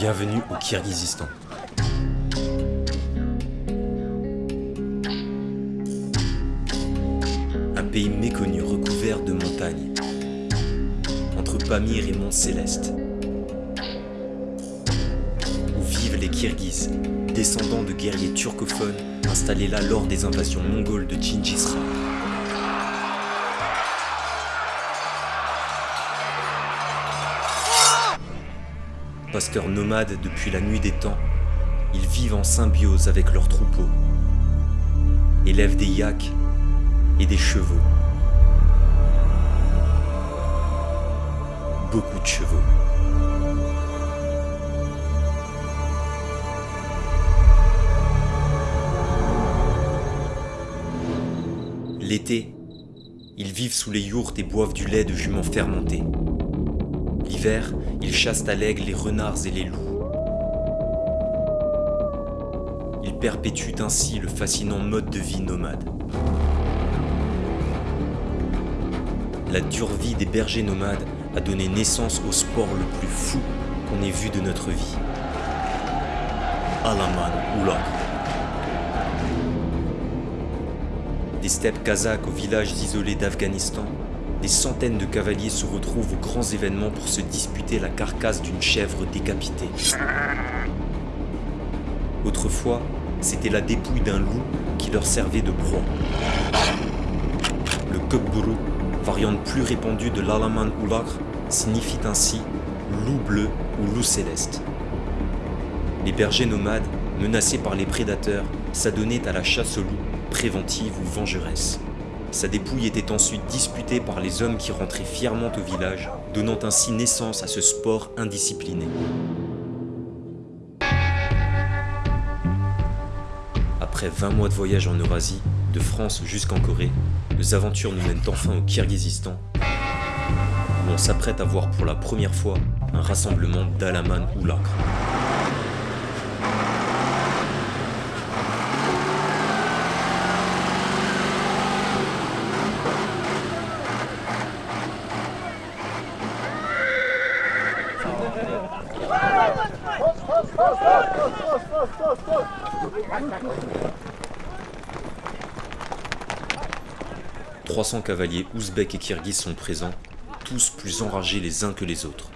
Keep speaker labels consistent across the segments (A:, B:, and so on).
A: Bienvenue au Kirghizistan. Un pays méconnu recouvert de montagnes, entre Pamir et Mont Céleste, où vivent les Kirghizes, descendants de guerriers turcophones installés là lors des invasions mongoles de Gingis Khan. Pasteurs nomades depuis la nuit des temps, ils vivent en symbiose avec leurs troupeaux, élèvent des yaks et des chevaux. Beaucoup de chevaux. L'été, ils vivent sous les yourtes et boivent du lait de jument fermenté. L'hiver, ils chassent à l'aigle les renards et les loups. Ils perpétuent ainsi le fascinant mode de vie nomade. La dure vie des bergers nomades a donné naissance au sport le plus fou qu'on ait vu de notre vie. Alaman Oulak. Des steppes kazakhs aux villages isolés d'Afghanistan, des centaines de cavaliers se retrouvent aux grands événements pour se disputer la carcasse d'une chèvre décapitée. Autrefois, c'était la dépouille d'un loup qui leur servait de proie. Le Kökburu, variante plus répandue de l'Alaman Ulakr, signifie ainsi loup bleu ou loup céleste. Les bergers nomades, menacés par les prédateurs, s'adonnaient à la chasse au loup, préventive ou vengeresse. Sa dépouille était ensuite disputée par les hommes qui rentraient fièrement au village, donnant ainsi naissance à ce sport indiscipliné. Après 20 mois de voyage en Eurasie, de France jusqu'en Corée, nos aventures nous mènent enfin au Kirghizistan, où on s'apprête à voir pour la première fois un rassemblement d'Alaman Oulakr. « 300 cavaliers ouzbeks et kirghizes sont présents, tous plus enragés les uns que les autres.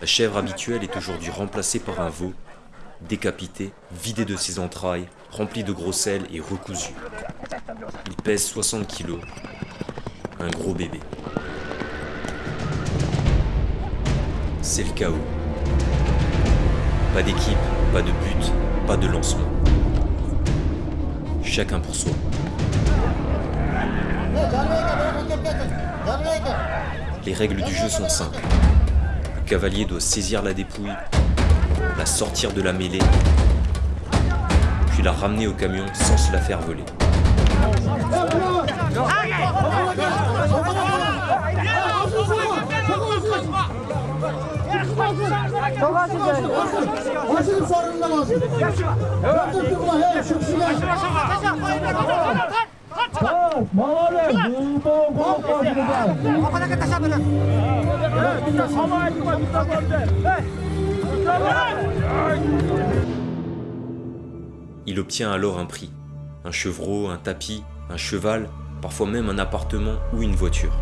A: La chèvre habituelle est aujourd'hui remplacée par un veau, décapité, vidé de ses entrailles, rempli de gros sel et recousu. Il pèse 60 kilos, un gros bébé. C'est le chaos. Pas d'équipe, pas de but, pas de lancement. Chacun pour soi. Les règles du jeu sont simples. Le cavalier doit saisir la dépouille, la sortir de la mêlée, puis la ramener au camion sans se la faire voler. Il obtient alors un prix, un chevreau, un tapis, un cheval, parfois même un appartement ou une voiture.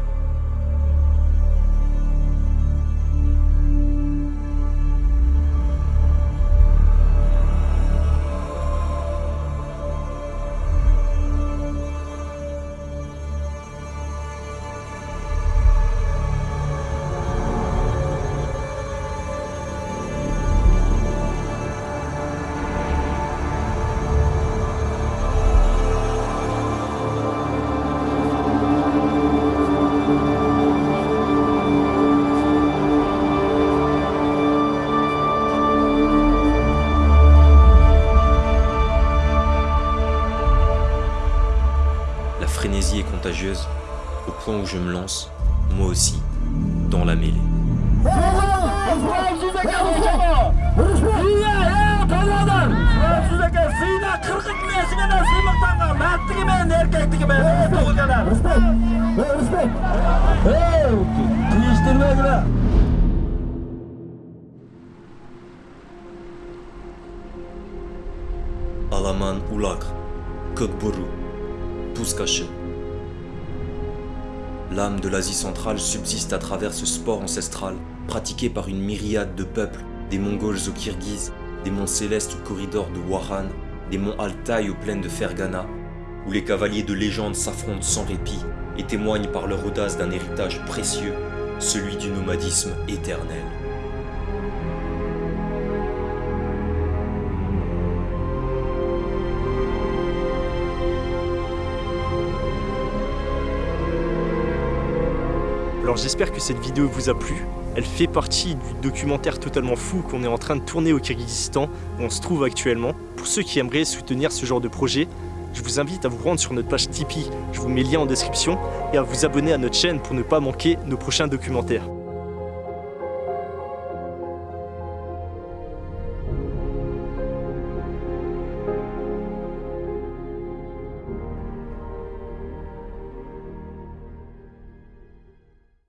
A: Au point où je me lance, moi aussi, dans la mêlée.
B: To'g'ridan sizlarga siyla 40
A: L'âme de l'Asie centrale subsiste à travers ce sport ancestral pratiqué par une myriade de peuples, des Mongols aux Kirghizes, des monts célestes au corridor de Waran, des monts Altaï aux plaines de Fergana, où les cavaliers de légende s'affrontent sans répit et témoignent par leur audace d'un héritage précieux, celui du nomadisme éternel.
C: J'espère que cette vidéo vous a plu. Elle fait partie du documentaire totalement fou qu'on est en train de tourner au Kyrgyzstan, où on se trouve actuellement. Pour ceux qui aimeraient soutenir ce genre de projet, je vous invite à vous rendre sur notre page Tipeee, je vous mets le lien en description, et à vous abonner à notre chaîne pour ne pas manquer nos prochains documentaires.